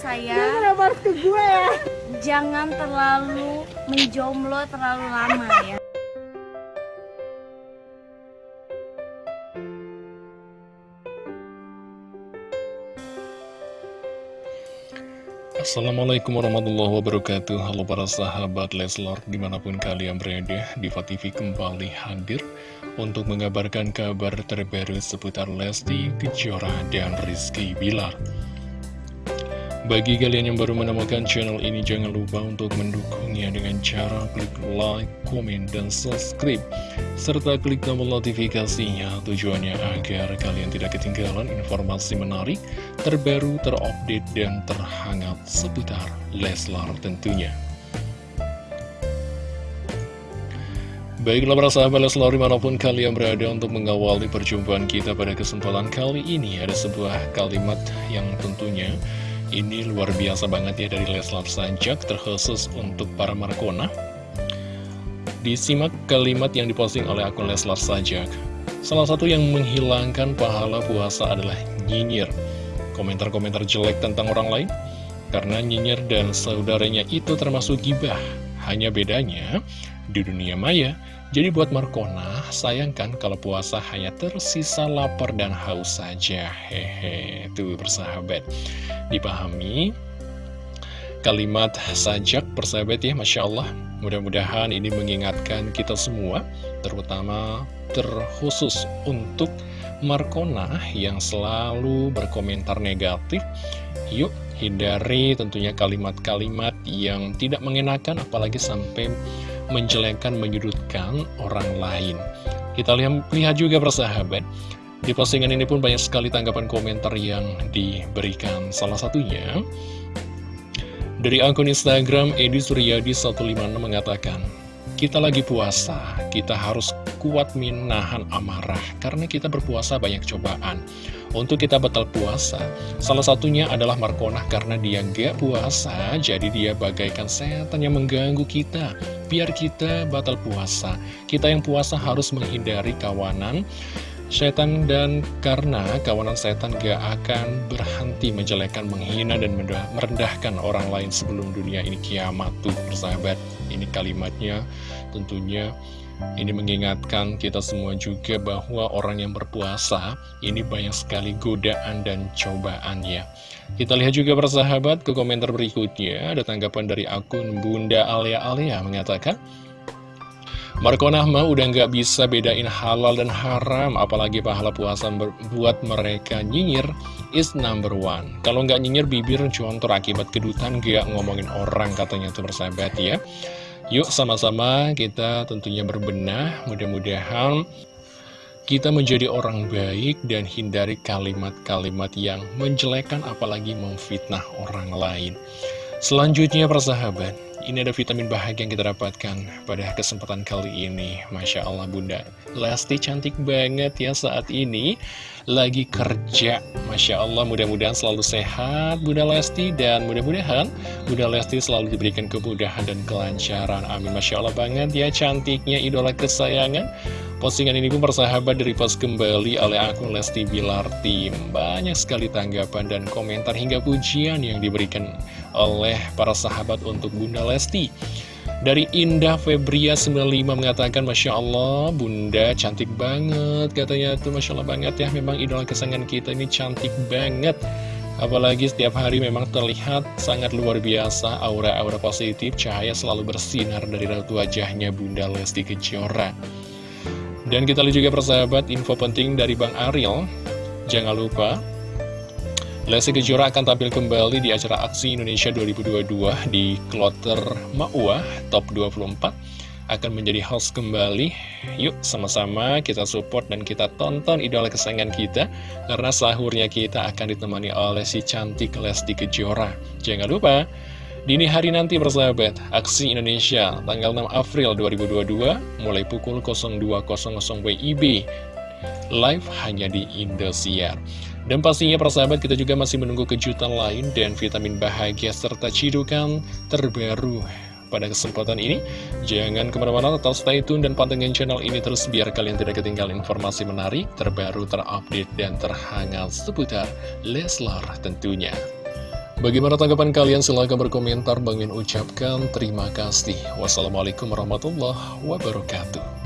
saya kenapa harus ke gue ya? jangan terlalu menjomblo terlalu lama ya. Assalamualaikum warahmatullahi wabarakatuh Halo para sahabat Leslar Di mana pun kalian berada Diva TV kembali hadir Untuk mengabarkan kabar terbaru Seputar Lesti Kejora dan Rizky Bilar bagi kalian yang baru menemukan channel ini, jangan lupa untuk mendukungnya dengan cara klik like, komen, dan subscribe. Serta klik tombol notifikasinya tujuannya agar kalian tidak ketinggalan informasi menarik, terbaru, terupdate, dan terhangat seputar Leslar tentunya. Baiklah para sahabat Leslar di mana pun kalian berada untuk mengawali perjumpaan kita pada kesempatan kali ini Ada sebuah kalimat yang tentunya ini luar biasa banget ya dari Leslar Sanjak terkhusus untuk para Markona. Disimak kalimat yang diposting oleh akun Leslar Sanjak. Salah satu yang menghilangkan pahala puasa adalah nyinyir. Komentar-komentar jelek tentang orang lain. Karena nyinyir dan saudaranya itu termasuk gibah. Hanya bedanya, di dunia maya, jadi buat Markona, sayangkan kalau puasa hanya tersisa lapar dan haus saja. Hehe, tuh bersahabat. Dipahami kalimat sajak persahabat ya, Masya Allah. Mudah-mudahan ini mengingatkan kita semua, terutama terkhusus untuk Markona yang selalu berkomentar negatif. Yuk, hindari tentunya kalimat-kalimat yang tidak mengenakan, apalagi sampai menjelekkan, menyudutkan orang lain. Kita lihat, lihat juga persahabat, di postingan ini pun banyak sekali tanggapan komentar yang diberikan. Salah satunya, dari akun Instagram Edi Suryadi 156 mengatakan, kita lagi puasa, kita harus kuat menahan amarah, karena kita berpuasa banyak cobaan. Untuk kita batal puasa, salah satunya adalah Markonah karena dia gak puasa, jadi dia bagaikan setan yang mengganggu kita. Biar kita batal puasa, kita yang puasa harus menghindari kawanan, setan dan karena kawanan setan gak akan berhenti menjelekkan, menghina, dan merendahkan orang lain sebelum dunia ini kiamat tuh persahabat. Ini kalimatnya tentunya ini mengingatkan kita semua juga bahwa orang yang berpuasa ini banyak sekali godaan dan cobaan ya. Kita lihat juga persahabat ke komentar berikutnya ada tanggapan dari akun Bunda Alia Alia mengatakan Marco Nahma udah nggak bisa bedain halal dan haram, apalagi pahala puasa buat mereka nyinyir is number one. Kalau nggak nyinyir bibir contoh akibat kedutan gak ngomongin orang katanya tuh bersahabat ya. Yuk sama-sama kita tentunya berbenah, mudah-mudahan kita menjadi orang baik dan hindari kalimat-kalimat yang menjelekan apalagi memfitnah orang lain. Selanjutnya persahabat, ini ada vitamin bahagia yang kita dapatkan pada kesempatan kali ini. Masya Allah Bunda. Lesti cantik banget ya saat ini. Lagi kerja. Masya Allah mudah-mudahan selalu sehat Bunda Lesti. Dan mudah-mudahan Bunda Lesti selalu diberikan kemudahan dan kelancaran. Amin. Masya Allah banget ya cantiknya idola kesayangan Postingan ini pun persahabat dari post kembali oleh akun Lesti Bilar Tim. Banyak sekali tanggapan dan komentar hingga pujian yang diberikan oleh para sahabat untuk Bunda Lesti. Dari Indah Febria 95 mengatakan Masya Allah Bunda cantik banget Katanya tuh Masya Allah banget ya Memang idola kesayangan kita ini cantik banget Apalagi setiap hari memang terlihat sangat luar biasa Aura-aura positif Cahaya selalu bersinar dari raut wajahnya Bunda Lesti Kejora dan kita lihat juga persahabat info penting dari Bang Ariel. Jangan lupa Lesti Kejora akan tampil kembali di acara Aksi Indonesia 2022 di Kloter Ma'uah Top 24 akan menjadi host kembali. Yuk sama-sama kita support dan kita tonton idola kesayangan kita Karena sahurnya kita akan ditemani oleh si cantik Lesti Kejora. Jangan lupa Dini hari nanti bersahabat, Aksi Indonesia tanggal 6 April 2022 mulai pukul 02.00 WIB live hanya di Indosiar. Dan pastinya persahabat kita juga masih menunggu kejutan lain dan vitamin bahagia serta cidukan terbaru pada kesempatan ini. Jangan ke mana-mana, tetap stay tune dan pantengin channel ini terus biar kalian tidak ketinggalan informasi menarik, terbaru, terupdate, dan terhangat seputar Leslar tentunya. Bagaimana tanggapan kalian? Silahkan berkomentar. Bang Min ucapkan terima kasih. Wassalamualaikum warahmatullahi wabarakatuh.